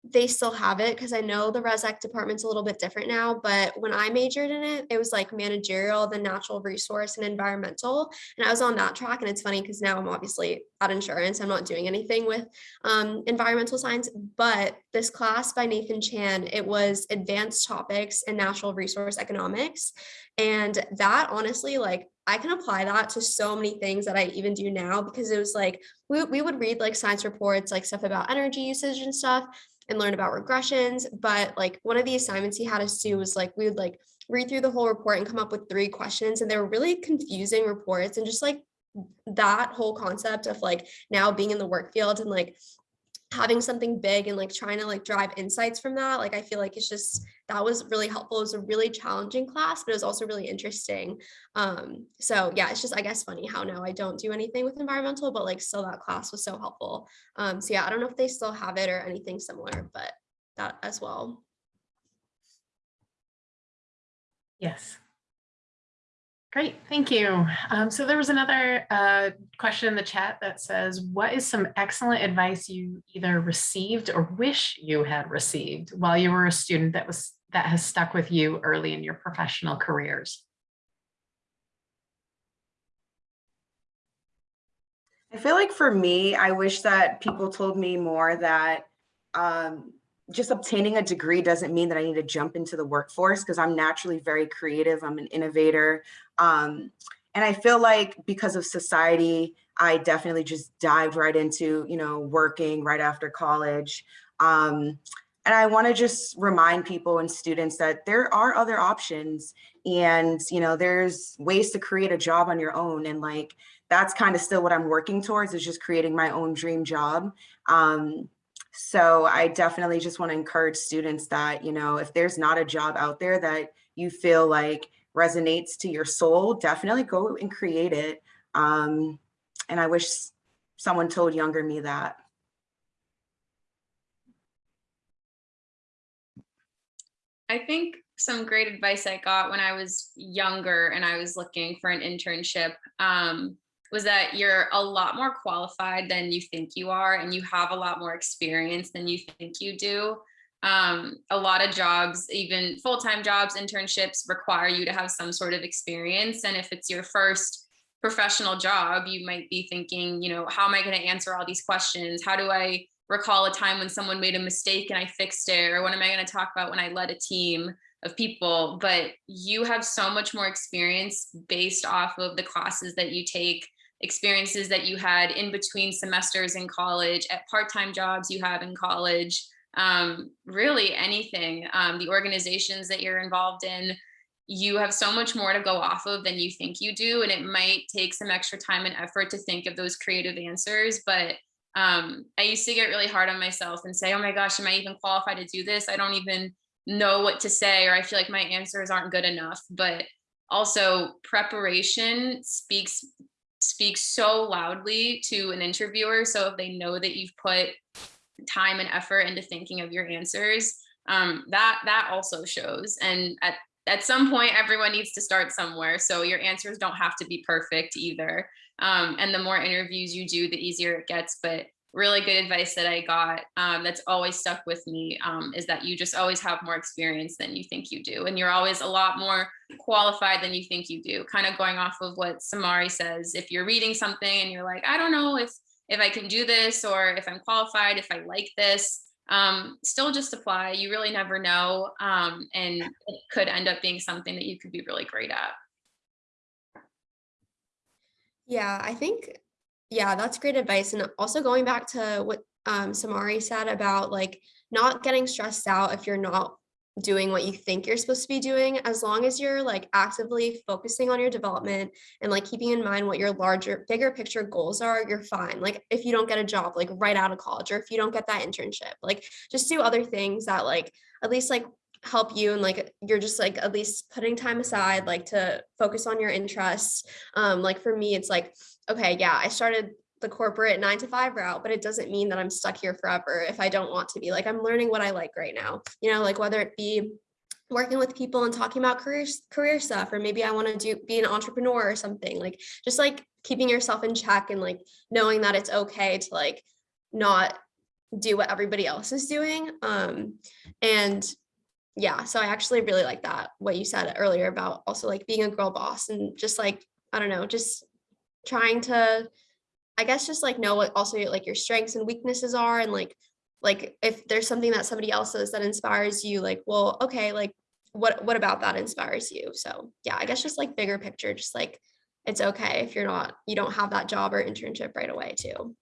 S4: they still have it because I know the ResEc department's a little bit different now, but when I majored in it, it was like managerial, the natural resource and environmental. And I was on that track. And it's funny because now I'm obviously at insurance. I'm not doing anything with um, environmental science, but this class by Nathan Chan, it was advanced topics in natural resource economics. And that honestly, like I can apply that to so many things that I even do now because it was like we, we would read like science reports, like stuff about energy usage and stuff and learn about regressions. But like one of the assignments he had us do was like we would like read through the whole report and come up with three questions. And they were really confusing reports and just like that whole concept of like now being in the work field and like having something big and like trying to like drive insights from that like i feel like it's just that was really helpful. It was a really challenging class but it was also really interesting. Um so yeah it's just i guess funny how now i don't do anything with environmental but like still that class was so helpful. Um so yeah i don't know if they still have it or anything similar but that as well.
S2: Yes. Great, thank you. Um, so there was another uh, question in the chat that says, what is some excellent advice you either received or wish you had received while you were a student that was that has stuck with you early in your professional careers?
S5: I feel like for me, I wish that people told me more that um, just obtaining a degree doesn't mean that I need to jump into the workforce because I'm naturally very creative. I'm an innovator. Um, and I feel like because of society, I definitely just dived right into, you know, working right after college. Um, and I want to just remind people and students that there are other options and, you know, there's ways to create a job on your own. And like, that's kind of still what I'm working towards is just creating my own dream job. Um, so I definitely just want to encourage students that, you know, if there's not a job out there that you feel like resonates to your soul, definitely go and create it. Um, and I wish someone told younger me that.
S3: I think some great advice I got when I was younger and I was looking for an internship um, was that you're a lot more qualified than you think you are, and you have a lot more experience than you think you do. Um, a lot of jobs, even full-time jobs, internships require you to have some sort of experience. And if it's your first professional job, you might be thinking, you know, how am I going to answer all these questions? How do I recall a time when someone made a mistake and I fixed it? Or what am I going to talk about when I led a team of people? But you have so much more experience based off of the classes that you take, experiences that you had in between semesters in college, at part-time jobs you have in college, um, really anything, um, the organizations that you're involved in, you have so much more to go off of than you think you do. And it might take some extra time and effort to think of those creative answers. But um, I used to get really hard on myself and say, oh my gosh, am I even qualified to do this? I don't even know what to say, or I feel like my answers aren't good enough. But also preparation speaks speaks so loudly to an interviewer. So if they know that you've put time and effort into thinking of your answers, um, that that also shows. And at at some point, everyone needs to start somewhere. So your answers don't have to be perfect either. Um, and the more interviews you do, the easier it gets. But really good advice that I got um, that's always stuck with me um, is that you just always have more experience than you think you do. And you're always a lot more qualified than you think you do. Kind of going off of what Samari says, if you're reading something and you're like, I don't know if if I can do this or if I'm qualified, if I like this, um, still just apply. You really never know. Um, and it could end up being something that you could be really great at.
S4: Yeah, I think, yeah, that's great advice. And also going back to what um, Samari said about like not getting stressed out if you're not doing what you think you're supposed to be doing, as long as you're like actively focusing on your development and like keeping in mind what your larger, bigger picture goals are, you're fine. Like if you don't get a job like right out of college or if you don't get that internship, like just do other things that like at least like help you and like you're just like at least putting time aside like to focus on your interests um like for me it's like okay yeah i started the corporate nine to five route, but it doesn't mean that I'm stuck here forever if I don't want to be. Like I'm learning what I like right now, you know, like whether it be working with people and talking about career career stuff, or maybe I want to do be an entrepreneur or something. Like just like keeping yourself in check and like knowing that it's okay to like not do what everybody else is doing. Um, and yeah, so I actually really like that what you said earlier about also like being a girl boss and just like I don't know, just trying to I guess just like know what also like your strengths and weaknesses are and like like if there's something that somebody else does that inspires you like well okay like what what about that inspires you? So yeah I guess just like bigger picture just like it's okay if you're not you don't have that job or internship right away too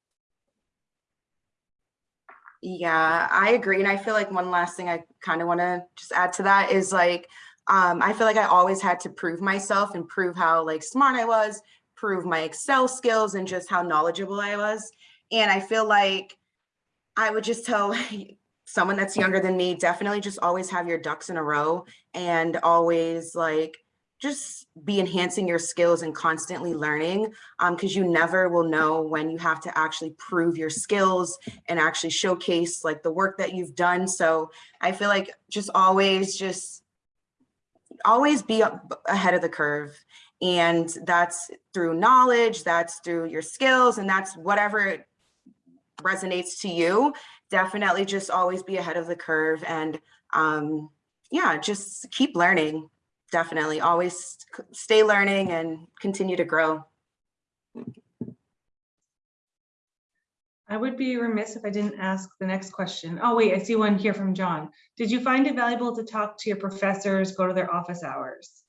S5: Yeah, I agree. And I feel like one last thing I kind of want to just add to that is like, um, I feel like I always had to prove myself and prove how like smart I was, prove my Excel skills and just how knowledgeable I was. And I feel like I would just tell someone that's younger than me, definitely just always have your ducks in a row and always like just be enhancing your skills and constantly learning because um, you never will know when you have to actually prove your skills and actually showcase like the work that you've done. So I feel like just always just always be ahead of the curve and that's through knowledge, that's through your skills, and that's whatever resonates to you. Definitely just always be ahead of the curve and um, yeah, just keep learning. Definitely always stay learning and continue to grow.
S1: I would be remiss if I didn't ask the next question. Oh, wait, I see one here from John. Did you find it valuable to talk to your professors, go to their office hours?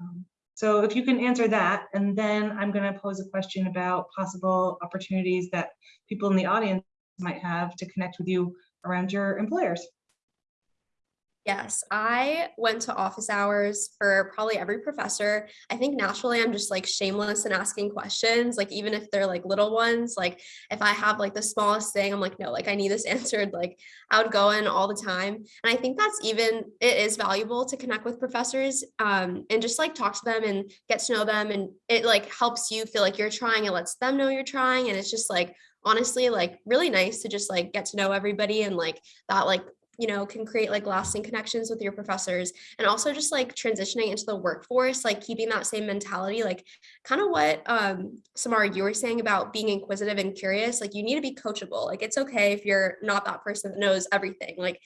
S1: Um, so if you can answer that, and then I'm going to pose a question about possible opportunities that people in the audience might have to connect with you around your employers.
S4: Yes, I went to office hours for probably every professor. I think naturally I'm just like shameless in asking questions, like even if they're like little ones, like if I have like the smallest thing, I'm like, no, like I need this answered. Like I would go in all the time. And I think that's even, it is valuable to connect with professors um, and just like talk to them and get to know them. And it like helps you feel like you're trying, it lets them know you're trying. And it's just like, honestly, like really nice to just like get to know everybody and like that like you know, can create like lasting connections with your professors and also just like transitioning into the workforce, like keeping that same mentality, like kind of what um Samara you were saying about being inquisitive and curious, like you need to be coachable. Like it's okay if you're not that person that knows everything. Like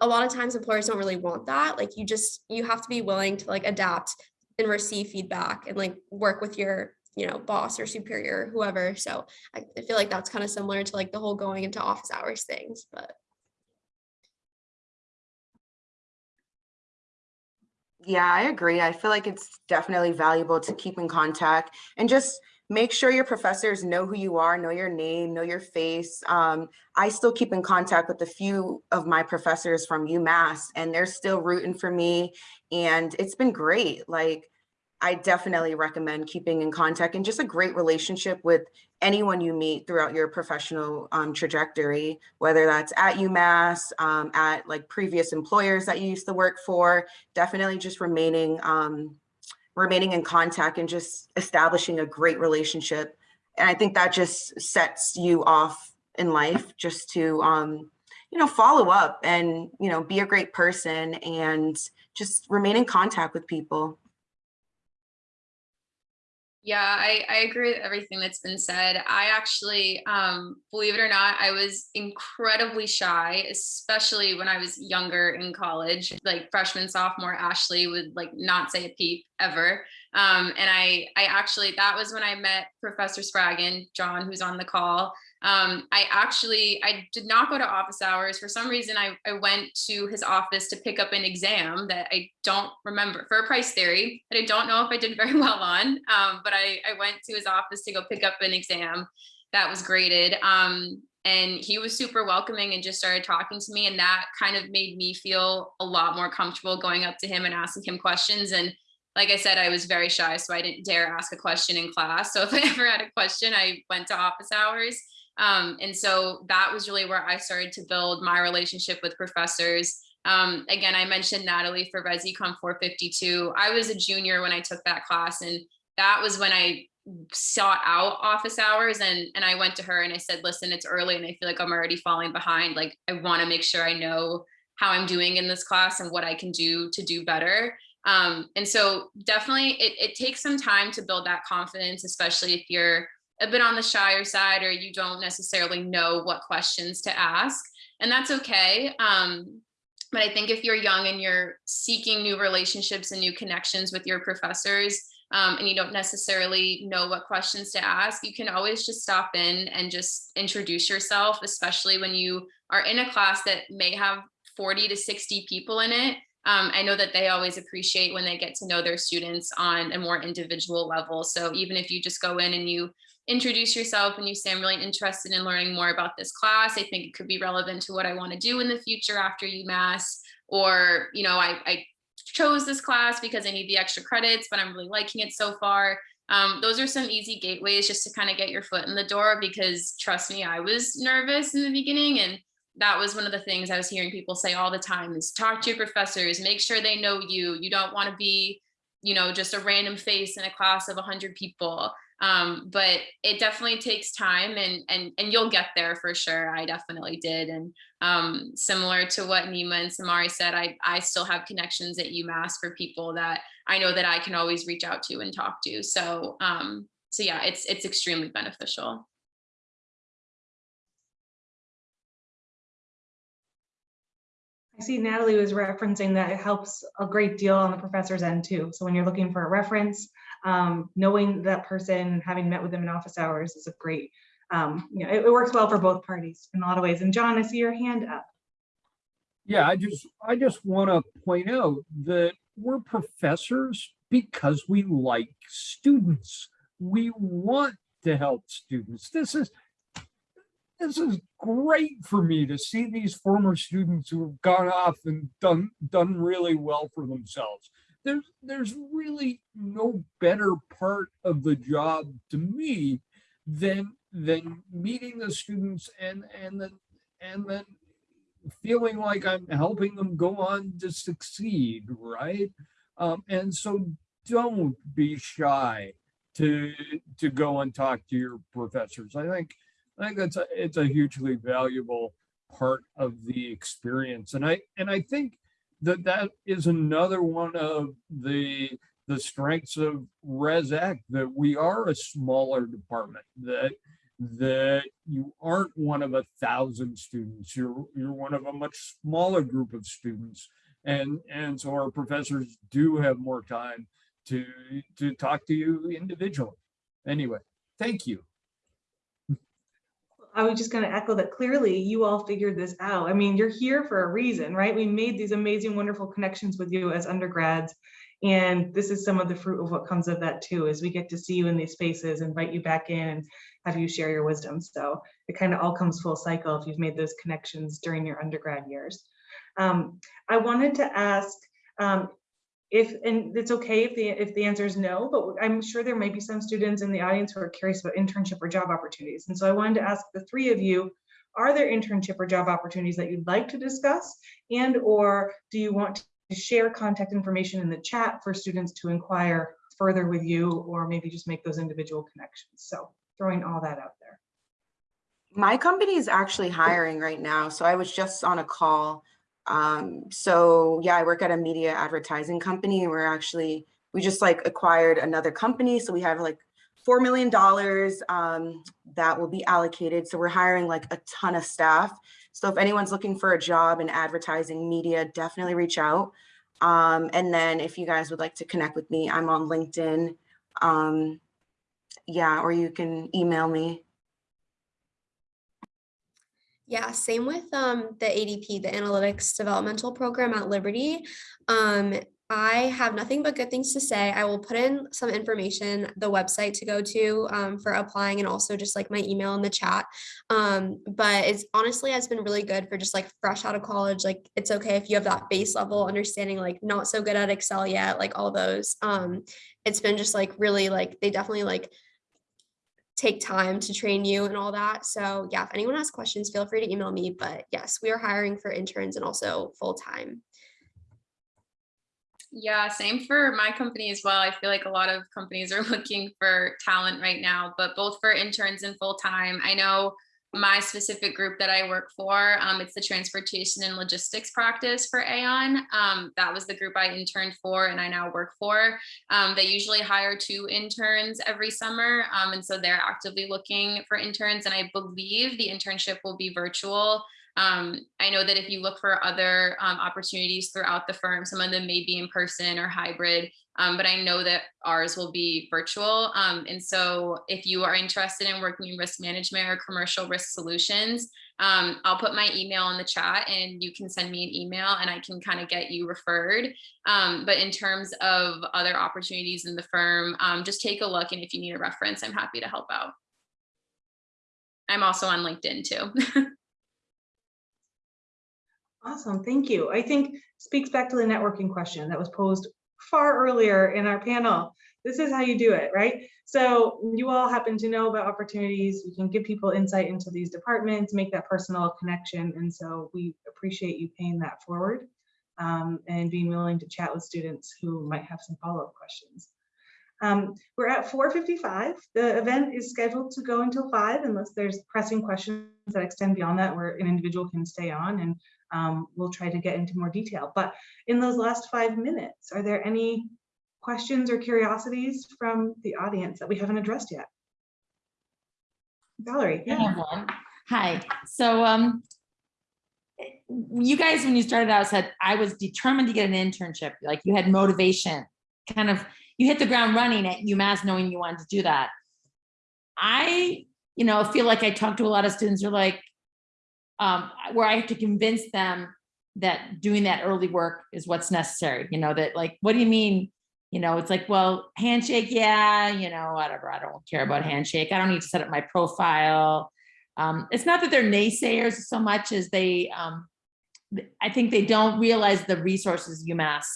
S4: a lot of times employers don't really want that. Like you just you have to be willing to like adapt and receive feedback and like work with your you know boss or superior whoever so I, I feel like that's kind of similar to like the whole going into office hours things but
S5: Yeah, I agree. I feel like it's definitely valuable to keep in contact and just make sure your professors know who you are, know your name, know your face. Um, I still keep in contact with a few of my professors from UMass and they're still rooting for me. And it's been great. Like, I definitely recommend keeping in contact and just a great relationship with anyone you meet throughout your professional um, trajectory, whether that's at UMass, um, at like previous employers that you used to work for, definitely just remaining, um, remaining in contact and just establishing a great relationship. And I think that just sets you off in life just to, um, you know, follow up and, you know, be a great person and just remain in contact with people.
S3: Yeah, I, I agree with everything that's been said. I actually, um, believe it or not, I was incredibly shy, especially when I was younger in college. Like freshman, sophomore, Ashley would like not say a peep ever. Um, and I, I actually, that was when I met Professor Spraggon, John, who's on the call. Um, I actually, I did not go to office hours. For some reason, I, I went to his office to pick up an exam that I don't remember for a price theory that I don't know if I did very well on. Um, but I, I went to his office to go pick up an exam that was graded. Um, and he was super welcoming and just started talking to me. And that kind of made me feel a lot more comfortable going up to him and asking him questions. And like I said, I was very shy, so I didn't dare ask a question in class. So if I ever had a question, I went to office hours. Um, and so that was really where I started to build my relationship with professors. Um, again, I mentioned Natalie for ResEcon 452. I was a junior when I took that class, and that was when I sought out office hours and and I went to her and I said, listen, it's early and I feel like I'm already falling behind. Like I want to make sure I know how I'm doing in this class and what I can do to do better. Um, and so definitely it, it takes some time to build that confidence, especially if you're a bit on the shyer side or you don't necessarily know what questions to ask. And that's okay. Um, but I think if you're young and you're seeking new relationships and new connections with your professors, um, and you don't necessarily know what questions to ask, you can always just stop in and just introduce yourself, especially when you are in a class that may have 40 to 60 people in it. Um, I know that they always appreciate when they get to know their students on a more individual level. So even if you just go in and you introduce yourself and you say, I'm really interested in learning more about this class. I think it could be relevant to what I want to do in the future after UMass. Or, you know, I, I chose this class because I need the extra credits, but I'm really liking it so far. Um, those are some easy gateways just to kind of get your foot in the door because trust me, I was nervous in the beginning and that was one of the things I was hearing people say all the time is talk to your professors, make sure they know you. You don't want to be, you know, just a random face in a class of 100 people. Um, but it definitely takes time and, and, and you'll get there for sure. I definitely did. And um, similar to what Nima and Samari said, I, I still have connections at UMass for people that I know that I can always reach out to and talk to. So, um, so yeah, it's, it's extremely beneficial.
S1: I see Natalie was referencing that it helps a great deal on the professor's end too. So when you're looking for a reference, um, knowing that person, having met with them in office hours is a great, um, you know, it, it works well for both parties in a lot of ways. And John, I see your hand up.
S6: Yeah, I just, I just want to point out that we're professors because we like students. We want to help students. This is, this is great for me to see these former students who have gone off and done, done really well for themselves. There's, there's really no better part of the job to me than, than meeting the students and, and then, and then feeling like I'm helping them go on to succeed, right? Um, and so don't be shy to to go and talk to your professors. I think I think that's a, it's a hugely valuable part of the experience. And I, and I think that that is another one of the, the strengths of ResEc, that we are a smaller department, that, that you aren't one of a thousand students, you're, you're one of a much smaller group of students. And, and so our professors do have more time to, to talk to you individually. Anyway, thank you.
S1: I was just going to echo that clearly you all figured this out. I mean, you're here for a reason, right? We made these amazing, wonderful connections with you as undergrads. And this is some of the fruit of what comes of that too, is we get to see you in these spaces, invite you back in and have you share your wisdom. So it kind of all comes full cycle if you've made those connections during your undergrad years. Um, I wanted to ask um, if, and it's okay if the, if the answer is no, but I'm sure there may be some students in the audience who are curious about internship or job opportunities. And so I wanted to ask the three of you, are there internship or job opportunities that you'd like to discuss? And or do you want to share contact information in the chat for students to inquire further with you or maybe just make those individual connections? So throwing all that out there.
S5: My company is actually hiring right now. So I was just on a call. Um, so yeah, I work at a media advertising company and we're actually, we just like acquired another company. So we have like $4 million um, that will be allocated. So we're hiring like a ton of staff. So if anyone's looking for a job in advertising media, definitely reach out. Um, and then if you guys would like to connect with me, I'm on LinkedIn. Um, yeah, or you can email me.
S4: Yeah, same with um, the ADP, the Analytics Developmental Program at Liberty. Um, I have nothing but good things to say. I will put in some information, the website to go to um, for applying and also just like my email in the chat. Um, but it's honestly has been really good for just like fresh out of college. Like it's okay if you have that base level understanding, like not so good at Excel yet, like all those. Um, it's been just like really like they definitely like take time to train you and all that. So yeah, if anyone has questions, feel free to email me. But yes, we are hiring for interns and also full time.
S3: Yeah, same for my company as well. I feel like a lot of companies are looking for talent right now, but both for interns and full time. I know my specific group that I work for, um, it's the transportation and logistics practice for Aon. Um, that was the group I interned for and I now work for. Um, they usually hire two interns every summer. um, and so they're actively looking for interns. And I believe the internship will be virtual. Um, I know that if you look for other um, opportunities throughout the firm, some of them may be in person or hybrid, um, but I know that ours will be virtual. Um, and so if you are interested in working in risk management or commercial risk solutions, um, I'll put my email in the chat and you can send me an email and I can kind of get you referred. Um, but in terms of other opportunities in the firm, just take a look and if you need a reference, I'm happy to help out. I'm also on LinkedIn too.
S1: Awesome, thank you. I think speaks back to the networking question that was posed far earlier in our panel. This is how you do it, right? So you all happen to know about opportunities. We can give people insight into these departments, make that personal connection. And so we appreciate you paying that forward um, and being willing to chat with students who might have some follow-up questions. Um, we're at 4.55. The event is scheduled to go until 5 unless there's pressing questions that extend beyond that where an individual can stay on and um, we'll try to get into more detail. But in those last five minutes, are there any questions or curiosities from the audience that we haven't addressed yet? Valerie, yeah.
S7: Hi, so um, you guys, when you started out, said I was determined to get an internship, like you had motivation, kind of, you hit the ground running at UMass knowing you wanted to do that. I, you know, I feel like I talk to a lot of students who are like, um, where I have to convince them that doing that early work is what's necessary, you know, that like, what do you mean? You know, it's like, well, handshake, yeah, you know, whatever. I don't care about handshake. I don't need to set up my profile. Um, it's not that they're naysayers so much as they, um, I think they don't realize the resources UMass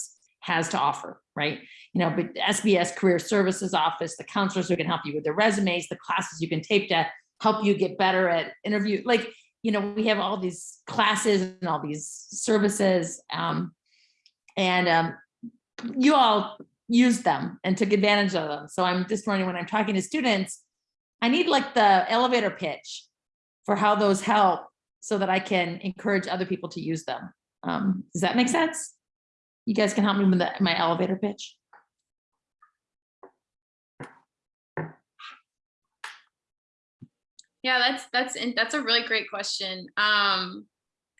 S7: has to offer, right? You know, but SBS Career Services Office, the counselors who can help you with their resumes, the classes you can take to help you get better at interview, like you know, we have all these classes and all these services. Um, and um, you all used them and took advantage of them. So I'm just wondering when I'm talking to students, I need like the elevator pitch for how those help so that I can encourage other people to use them. Um, does that make sense? You guys can help me with the- my elevator pitch.
S3: Yeah, that's that's that's a really great question. Um,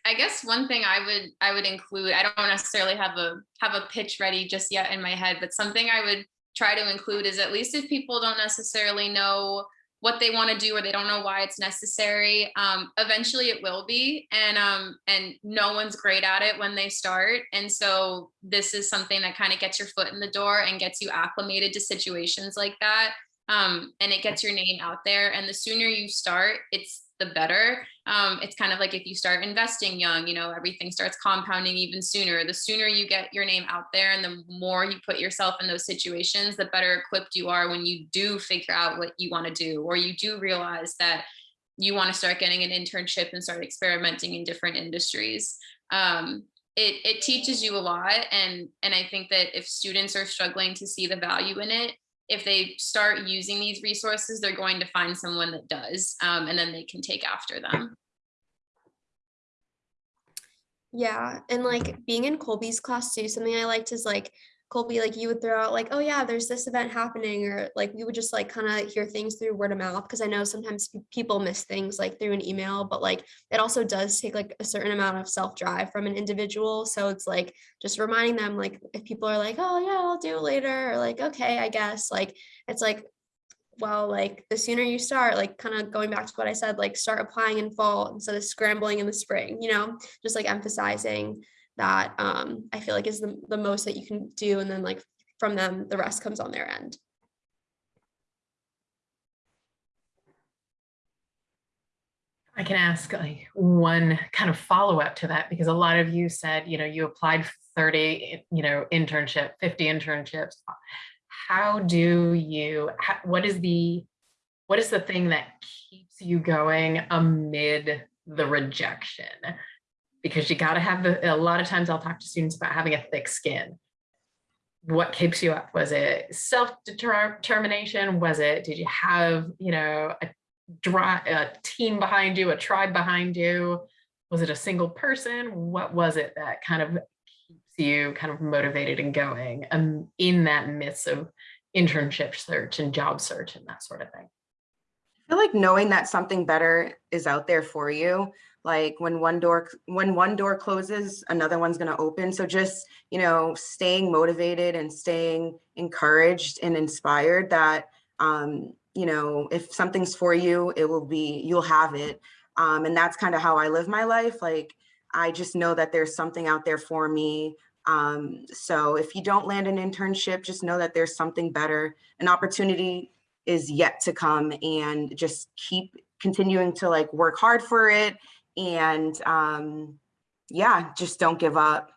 S3: I guess one thing I would I would include. I don't necessarily have a have a pitch ready just yet in my head, but something I would try to include is at least if people don't necessarily know what they want to do or they don't know why it's necessary um, eventually it will be and um, and no one's great at it when they start and so this is something that kind of gets your foot in the door and gets you acclimated to situations like that um, and it gets your name out there and the sooner you start it's the better. Um, it's kind of like if you start investing young you know everything starts compounding even sooner. The sooner you get your name out there and the more you put yourself in those situations the better equipped you are when you do figure out what you want to do or you do realize that you want to start getting an internship and start experimenting in different industries. Um, it, it teaches you a lot and and i think that if students are struggling to see the value in it if they start using these resources, they're going to find someone that does, um, and then they can take after them.
S4: Yeah, and like being in Colby's class too, something I liked is like Colby, like you would throw out like, oh yeah, there's this event happening, or like we would just like kind of hear things through word of mouth because I know sometimes people miss things like through an email, but like it also does take like a certain amount of self drive from an individual. So it's like just reminding them like if people are like, oh yeah, I'll do it later, or like okay, I guess like it's like well, like the sooner you start, like kind of going back to what I said, like start applying in fall instead of scrambling in the spring, you know, just like emphasizing that um, I feel like is the, the most that you can do. And then like from them, the rest comes on their end.
S2: I can ask like one kind of follow up to that because a lot of you said, you know, you applied 30, you know, internship, 50 internships. How do you, what is the, what is the thing that keeps you going amid the rejection? Because you got to have the, a lot of times I'll talk to students about having a thick skin. What keeps you up? Was it self-determination? Was it, did you have, you know, a dry, a team behind you, a tribe behind you? Was it a single person? What was it that kind of keeps you kind of motivated and going um, in that midst of internship search and job search and that sort of thing?
S5: I feel like knowing that something better is out there for you. Like when one door, when one door closes, another one's going to open. So just, you know, staying motivated and staying encouraged and inspired that, um, you know, if something's for you, it will be, you'll have it. Um, and that's kind of how I live my life. Like, I just know that there's something out there for me. Um, so if you don't land an internship, just know that there's something better. An opportunity is yet to come and just keep continuing to like work hard for it. And um, yeah, just don't give up.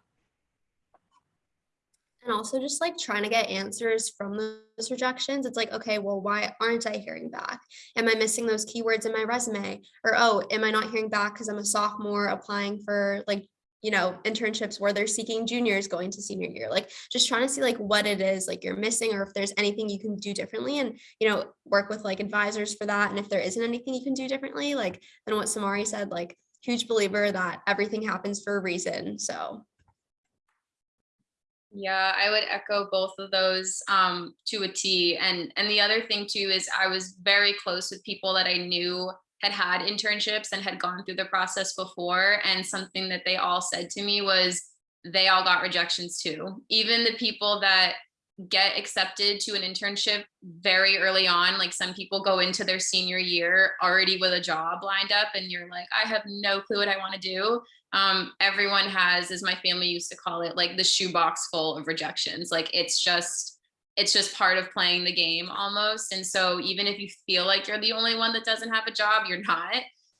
S4: And also just like trying to get answers from those rejections. It's like, okay, well, why aren't I hearing back? Am I missing those keywords in my resume? Or, oh, am I not hearing back because I'm a sophomore applying for like, you know, internships where they're seeking juniors going to senior year? Like just trying to see like what it is like you're missing or if there's anything you can do differently and, you know, work with like advisors for that. And if there isn't anything you can do differently, like then what Samari said, like huge believer that everything happens for a reason. So
S3: Yeah, I would echo both of those um, to a T. And and the other thing too is I was very close with people that I knew had had internships and had gone through the process before. And something that they all said to me was they all got rejections too. Even the people that get accepted to an internship very early on, like some people go into their senior year already with a job lined up, and you're like, I have no clue what I want to do um, everyone has, as my family used to call it, like the shoebox full of rejections. Like it's just, it's just part of playing the game almost. And so even if you feel like you're the only one that doesn't have a job, you're not.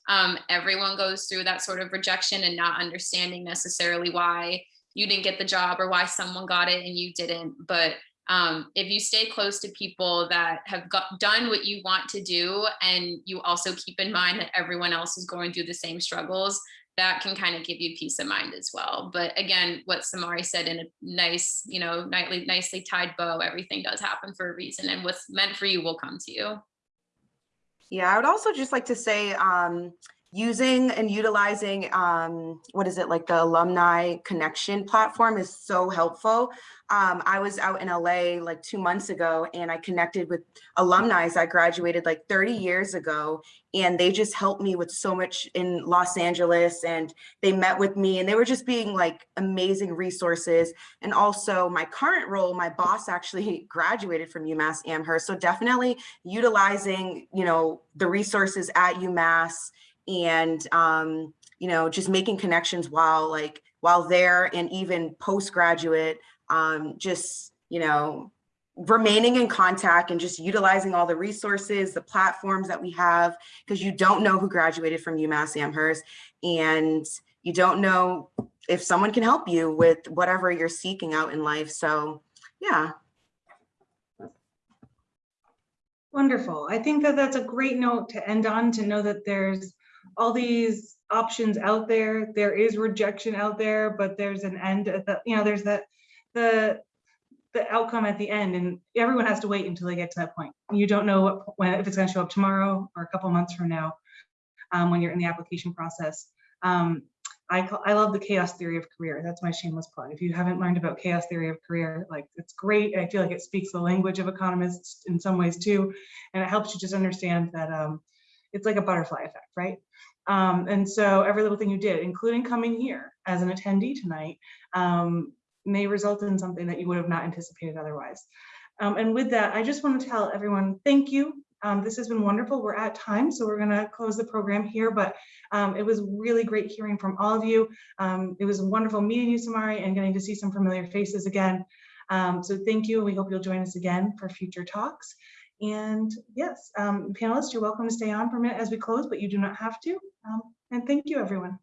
S3: Um, everyone goes through that sort of rejection and not understanding necessarily why you didn't get the job or why someone got it and you didn't. But um, if you stay close to people that have got, done what you want to do, and you also keep in mind that everyone else is going through the same struggles, that can kind of give you peace of mind as well. But again, what Samari said in a nice, you know, nightly, nicely tied bow, everything does happen for a reason and what's meant for you will come to you.
S5: Yeah, I would also just like to say, um, using and utilizing, um, what is it, like the alumni connection platform is so helpful. Um, I was out in LA like two months ago and I connected with alumni I graduated like 30 years ago and they just helped me with so much in Los Angeles and they met with me and they were just being like amazing resources. And also my current role, my boss actually graduated from UMass Amherst. So definitely utilizing, you know, the resources at UMass and, um, you know, just making connections while like, while there and even postgraduate, um, just, you know, remaining in contact and just utilizing all the resources, the platforms that we have, because you don't know who graduated from UMass Amherst and you don't know if someone can help you with whatever you're seeking out in life. So yeah,
S1: Wonderful. I think that that's a great note to end on, to know that there's all these options out there. There is rejection out there, but there's an end at the, you know, there's that, the, the outcome at the end and everyone has to wait until they get to that point. You don't know what, when, if it's gonna show up tomorrow or a couple months from now, um, when you're in the application process. Um, I, call- I love the chaos theory of career. That's my shameless plug. If you haven't learned about chaos theory of career, like it's great. I feel like it speaks the language of economists in some ways too. And it helps you just understand that um, it's like a butterfly effect, right? Um, and so every little thing you did, including coming here as an attendee tonight, um, may result in something that you would have not anticipated otherwise. Um, and with that, I just want to tell everyone, thank you. Um, this has been wonderful. We're at time, so we're going to close the program here, but um, it was really great hearing from all of you. Um, it was wonderful meeting you, Samari, and getting to see some familiar faces again. Um, so thank you. We hope you'll join us again for future talks. And yes, um, panelists, you're welcome to stay on for a minute as we close, but you do not have to. And thank you, everyone.